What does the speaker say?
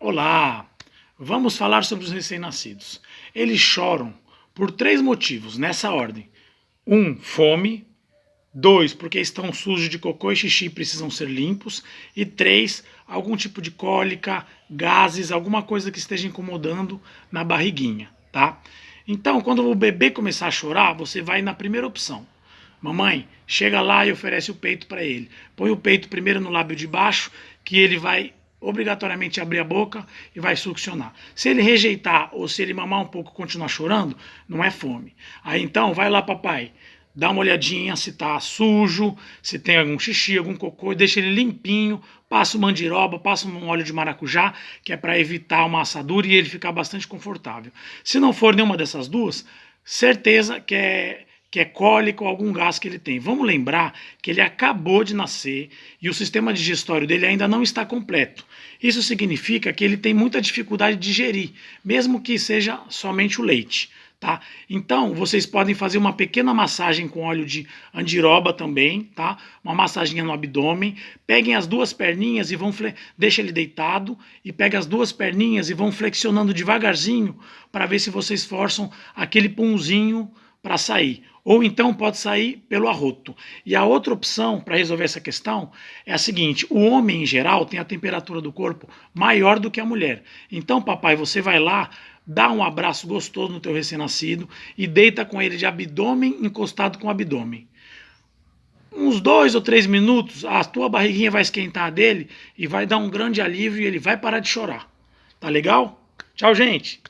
Olá! Vamos falar sobre os recém-nascidos. Eles choram por três motivos, nessa ordem. Um, fome. Dois, porque estão sujos de cocô e xixi e precisam ser limpos. E três, algum tipo de cólica, gases, alguma coisa que esteja incomodando na barriguinha, tá? Então, quando o bebê começar a chorar, você vai na primeira opção. Mamãe, chega lá e oferece o peito para ele. Põe o peito primeiro no lábio de baixo, que ele vai obrigatoriamente abrir a boca e vai succionar. Se ele rejeitar ou se ele mamar um pouco e continuar chorando, não é fome. Aí então, vai lá papai, dá uma olhadinha se tá sujo, se tem algum xixi, algum cocô, deixa ele limpinho, passa o mandiroba, passa um óleo de maracujá, que é para evitar uma assadura e ele ficar bastante confortável. Se não for nenhuma dessas duas, certeza que é que é cólico ou algum gás que ele tem. Vamos lembrar que ele acabou de nascer e o sistema digestório dele ainda não está completo. Isso significa que ele tem muita dificuldade de digerir, mesmo que seja somente o leite. Tá? Então, vocês podem fazer uma pequena massagem com óleo de andiroba também, tá? Uma massaginha no abdômen. Peguem as duas perninhas e vão deixa ele deitado e pega as duas perninhas e vão flexionando devagarzinho para ver se vocês forçam aquele punzinho para sair. Ou então pode sair pelo arroto. E a outra opção para resolver essa questão é a seguinte: o homem em geral tem a temperatura do corpo maior do que a mulher. Então, papai, você vai lá, dá um abraço gostoso no teu recém-nascido e deita com ele de abdômen encostado com abdômen. Uns dois ou três minutos, a tua barriguinha vai esquentar dele e vai dar um grande alívio e ele vai parar de chorar. Tá legal? Tchau, gente!